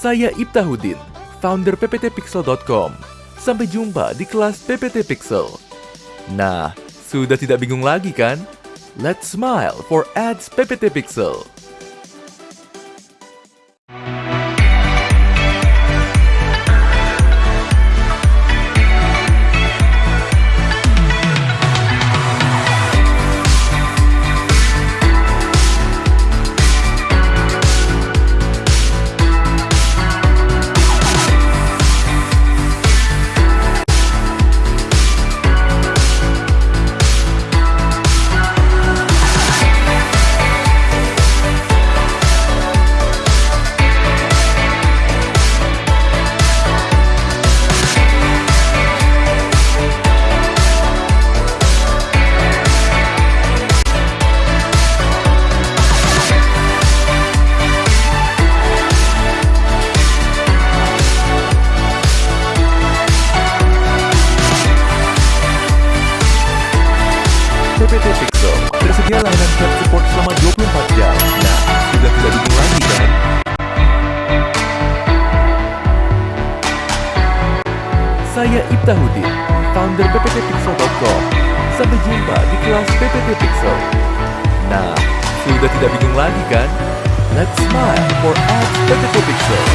Saya Ibtahudin, founder pptpixel.com. Sampai jumpa di kelas PPT Pixel. Nah, sudah tidak bingung lagi kan? Let's smile for ads PPT Pixel. PPT Pixel tersedia layanan chat support selama 24 jam. Nah, sudah tidak bingung lagi kan? Saya Ibtahudin, founder pptpixel.com. Sampai jumpa di kelas PPT Pixel. Nah, sudah tidak bingung lagi kan? Let's smile for ads PPT Pixel.